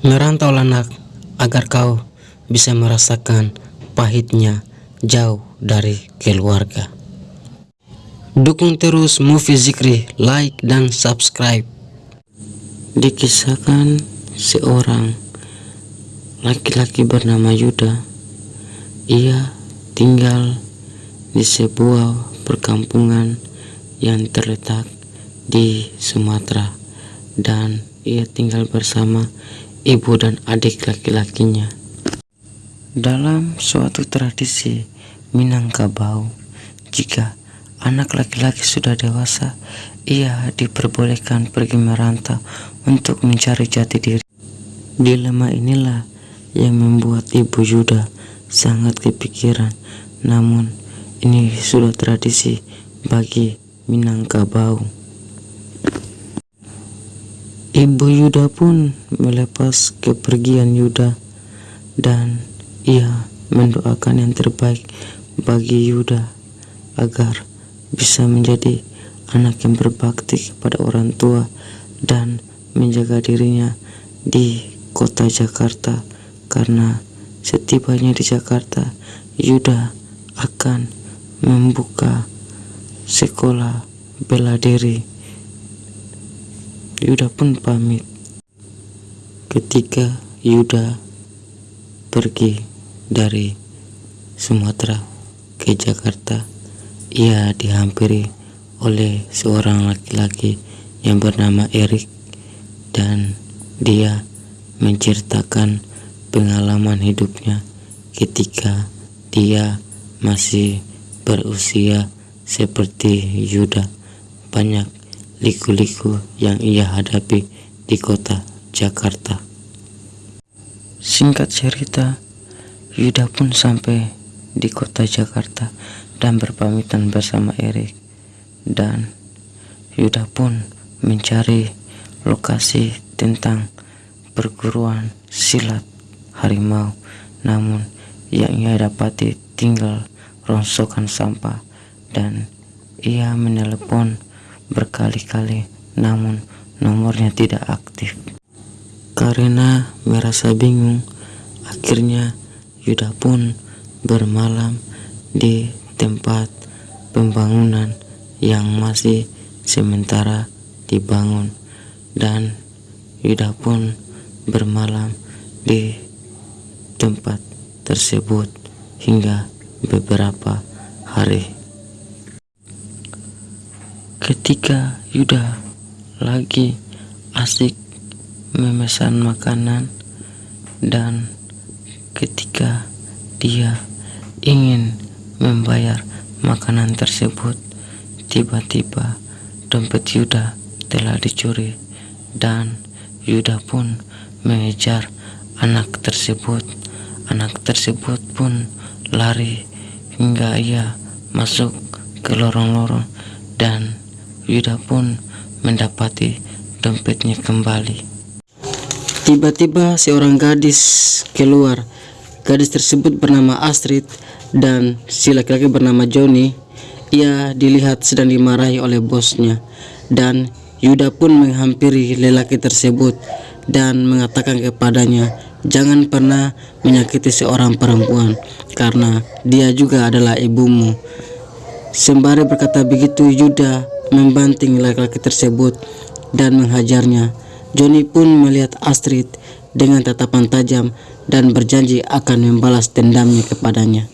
Merantau anak agar kau bisa merasakan pahitnya jauh dari keluarga. Dukung terus Movie Zikri, like dan subscribe. Dikisahkan seorang laki-laki bernama Yuda. Ia tinggal di sebuah perkampungan yang terletak di Sumatera dan ia tinggal bersama ibu dan adik laki-lakinya. Dalam suatu tradisi Minangkabau, jika anak laki-laki sudah dewasa, ia diperbolehkan pergi merantau untuk mencari jati diri. Dilema inilah yang membuat ibu Yuda sangat kepikiran, namun ini sudah tradisi bagi Minangkabau. Ibu Yuda pun melepas kepergian Yuda dan ia mendoakan yang terbaik bagi Yuda agar bisa menjadi anak yang berbakti kepada orang tua dan menjaga dirinya di kota Jakarta karena setibanya di Jakarta Yuda akan membuka sekolah bela diri Yuda pun pamit. Ketika Yuda pergi dari Sumatera ke Jakarta ia dihampiri oleh seorang laki-laki yang bernama Erik dan dia menceritakan pengalaman hidupnya ketika dia masih berusia seperti Yuda. Banyak liku-liku yang ia hadapi di kota Jakarta. Singkat cerita, Yuda pun sampai di kota Jakarta dan berpamitan bersama Erik dan Yuda pun mencari lokasi tentang perguruan silat harimau namun yang ia dapati tinggal rongsokan sampah dan ia menelepon berkali-kali namun nomornya tidak aktif. Karena merasa bingung, akhirnya Yuda pun bermalam di tempat pembangunan yang masih sementara dibangun dan Yuda pun bermalam di tempat tersebut hingga beberapa hari. Ketika Yuda lagi asik memesan makanan dan ketika dia ingin membayar makanan tersebut tiba-tiba dompet Yuda telah dicuri dan Yuda pun mengejar anak tersebut. Anak tersebut pun lari hingga ia masuk ke lorong-lorong dan Yuda pun mendapati dompetnya kembali. Tiba-tiba seorang gadis keluar. Gadis tersebut bernama Astrid dan si laki-laki bernama Johnny. Ia dilihat sedang dimarahi oleh bosnya dan Yuda pun menghampiri lelaki tersebut dan mengatakan kepadanya jangan pernah menyakiti seorang perempuan karena dia juga adalah ibumu. Sembari berkata begitu Yuda membanting laki-laki tersebut dan menghajarnya. Johnny pun melihat Astrid dengan tatapan tajam dan berjanji akan membalas dendamnya kepadanya.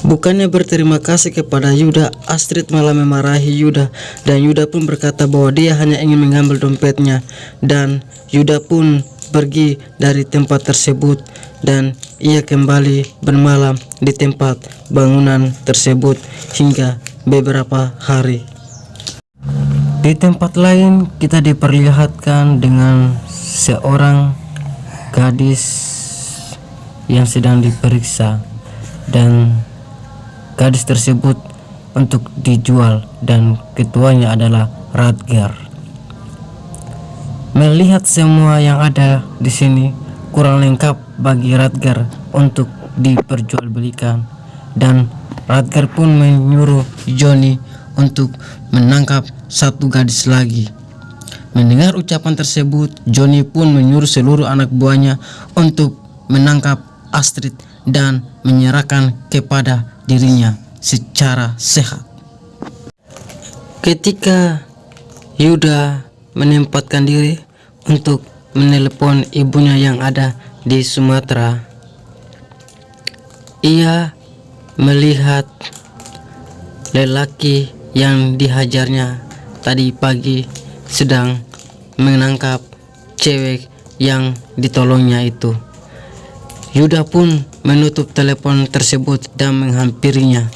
Bukannya berterima kasih kepada Yuda, Astrid malah memarahi Yuda dan Yuda pun berkata bahwa dia hanya ingin mengambil dompetnya dan Yuda pun pergi dari tempat tersebut dan ia kembali bermalam di tempat bangunan tersebut hingga beberapa hari. Di tempat lain kita diperlihatkan dengan seorang gadis yang sedang diperiksa dan gadis tersebut untuk dijual dan ketuanya adalah Radgar. Melihat semua yang ada di sini kurang lengkap bagi Radgar untuk diperjualbelikan dan Radgar pun menyuruh Johnny untuk menangkap satu gadis lagi. Mendengar ucapan tersebut, Johnny pun menyuruh seluruh anak buahnya untuk menangkap Astrid dan menyerahkan kepada dirinya secara sehat. Ketika Yuda menempatkan diri untuk menelepon ibunya yang ada di Sumatera, ia melihat lelaki yang dihajarnya tadi pagi sedang menangkap cewek yang ditolongnya itu. Yuda pun menutup telepon tersebut dan menghampirinya.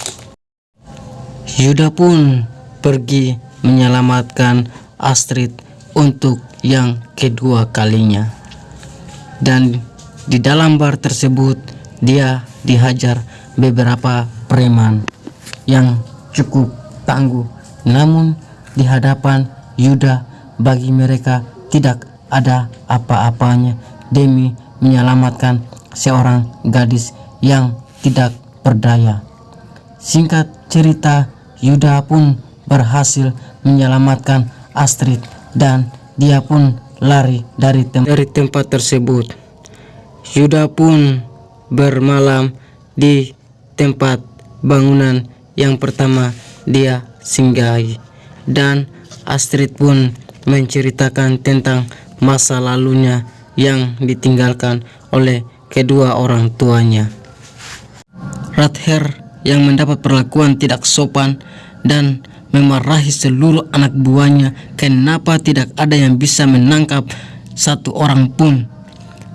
Yuda pun pergi menyelamatkan Astrid untuk yang kedua kalinya. Dan di dalam bar tersebut dia dihajar beberapa preman yang cukup tangguh. Namun di hadapan Yuda bagi mereka tidak ada apa-apanya demi menyelamatkan seorang gadis yang tidak berdaya. Singkat cerita, Yuda pun berhasil menyelamatkan Astrid dan dia pun lari dari, tem dari tempat tersebut. Yuda pun bermalam di tempat bangunan yang pertama dia singgahi dan Astrid pun menceritakan tentang masa lalunya yang ditinggalkan oleh kedua orang tuanya. Rather yang mendapat perlakuan tidak sopan dan memarahi seluruh anak buahnya kenapa tidak ada yang bisa menangkap satu orang pun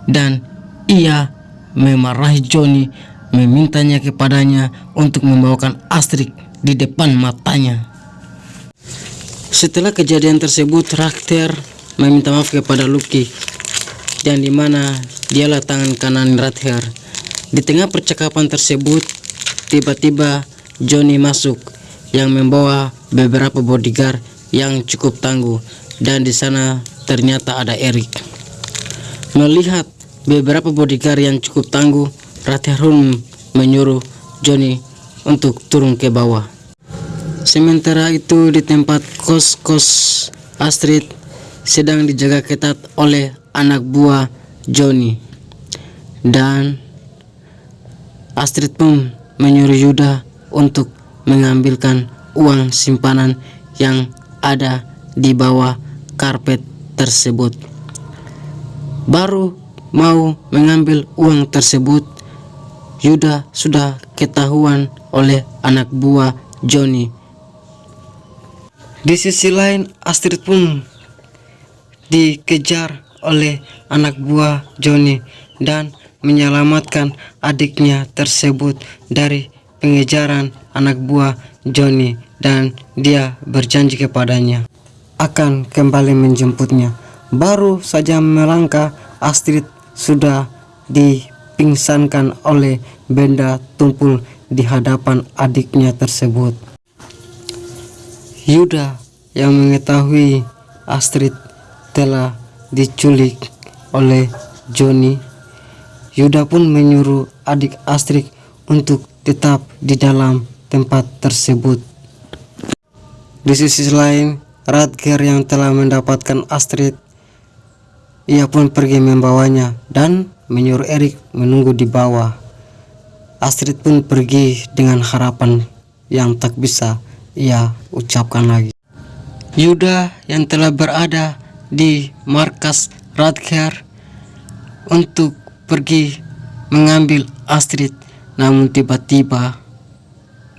dan ia memarahi Johnny memintanya kepadanya untuk membawakan Astrid di depan matanya. Setelah kejadian tersebut, Rakter meminta maaf kepada Lucky dan di mana dialah tangan kanan Rather. Di tengah percakapan tersebut, tiba-tiba Johnny masuk yang membawa beberapa bodyguard yang cukup tangguh dan di sana ternyata ada Eric. Melihat beberapa bodyguard yang cukup tangguh, Rather menyuruh Johnny untuk turun ke bawah. Sementara itu di tempat kos-kos Astrid sedang dijaga ketat oleh anak buah Johnny. Dan Astrid pun menyuruh Yuda untuk mengambilkan uang simpanan yang ada di bawah karpet tersebut. Baru mau mengambil uang tersebut, Yuda sudah ketahuan oleh anak buah Johnny di sisi lain, Astrid pun dikejar oleh anak buah Johnny dan menyelamatkan adiknya tersebut dari pengejaran anak buah Johnny dan dia berjanji kepadanya akan kembali menjemputnya. Baru saja melangkah, Astrid sudah dipingsankan oleh benda tumpul di hadapan adiknya tersebut. Yuda yang mengetahui Astrid telah diculik oleh Johnny. Yuda pun menyuruh adik Astrid untuk tetap di dalam tempat tersebut. Di sisi lain, Radger yang telah mendapatkan Astrid, ia pun pergi membawanya dan menyuruh Erik menunggu di bawah. Astrid pun pergi dengan harapan yang tak bisa ia ucapkan lagi. Yuda yang telah berada di markas Radker untuk pergi mengambil Astrid namun tiba-tiba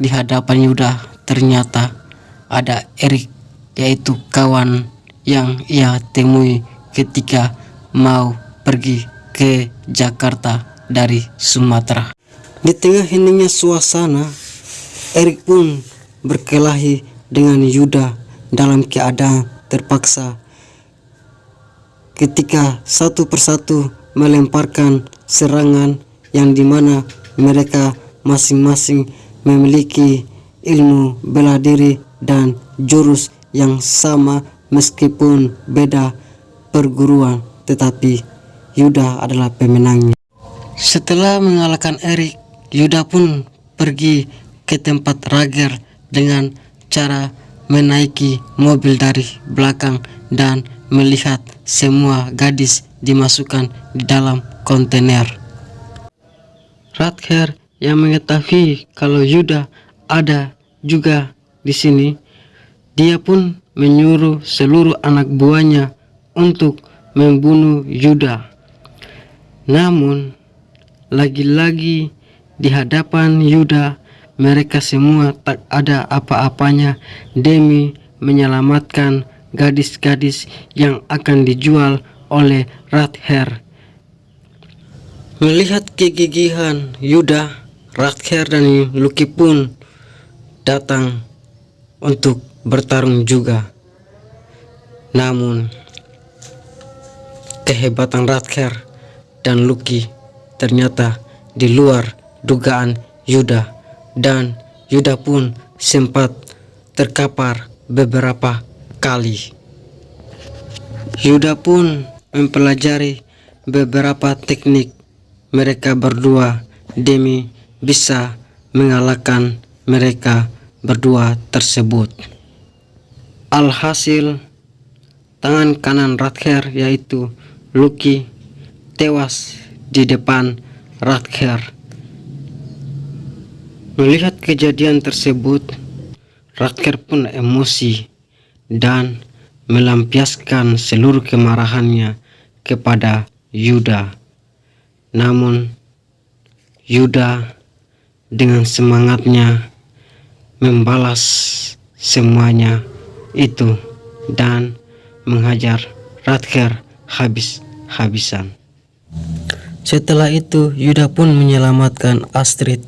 di hadapan Yuda ternyata ada Erik yaitu kawan yang ia temui ketika mau pergi ke Jakarta dari Sumatera. Di tengah heningnya suasana, Erik pun berkelahi dengan Yuda dalam keadaan terpaksa ketika satu persatu melemparkan serangan yang di mana mereka masing-masing memiliki ilmu bela diri dan jurus yang sama meskipun beda perguruan tetapi Yuda adalah pemenangnya setelah mengalahkan Erik Yuda pun pergi ke tempat Rager dengan cara menaiki mobil dari belakang dan melihat semua gadis dimasukkan di dalam kontainer. Radher yang mengetahui kalau Yuda ada juga di sini, dia pun menyuruh seluruh anak buahnya untuk membunuh Yuda. Namun, lagi-lagi di hadapan Yuda, mereka semua tak ada apa-apanya demi menyelamatkan gadis-gadis yang akan dijual oleh Radher. Melihat kegigihan Yuda, Radher dan Luki pun datang untuk bertarung juga. Namun, kehebatan Radher dan Luki ternyata di luar dugaan Yuda dan Yuda pun sempat terkapar beberapa kali. Yuda pun mempelajari beberapa teknik mereka berdua demi bisa mengalahkan mereka berdua tersebut. Alhasil, tangan kanan Radher yaitu Lucky tewas di depan Radher Melihat kejadian tersebut, Radker pun emosi dan melampiaskan seluruh kemarahannya kepada Yuda. Namun, Yuda dengan semangatnya membalas semuanya itu dan menghajar Radker habis-habisan. Setelah itu, Yuda pun menyelamatkan Astrid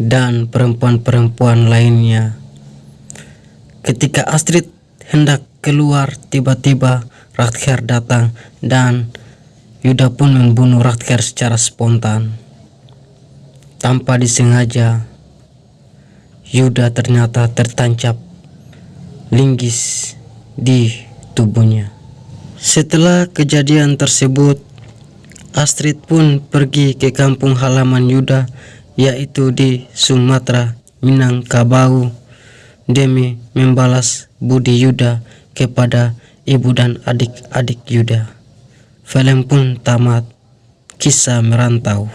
dan perempuan-perempuan lainnya. Ketika Astrid hendak keluar, tiba-tiba Radker datang dan Yuda pun membunuh Radker secara spontan. Tanpa disengaja, Yuda ternyata tertancap linggis di tubuhnya. Setelah kejadian tersebut, Astrid pun pergi ke kampung halaman Yuda yaitu di Sumatera Minangkabau demi membalas budi Yuda kepada ibu dan adik-adik Yuda. Film pun tamat, kisah merantau.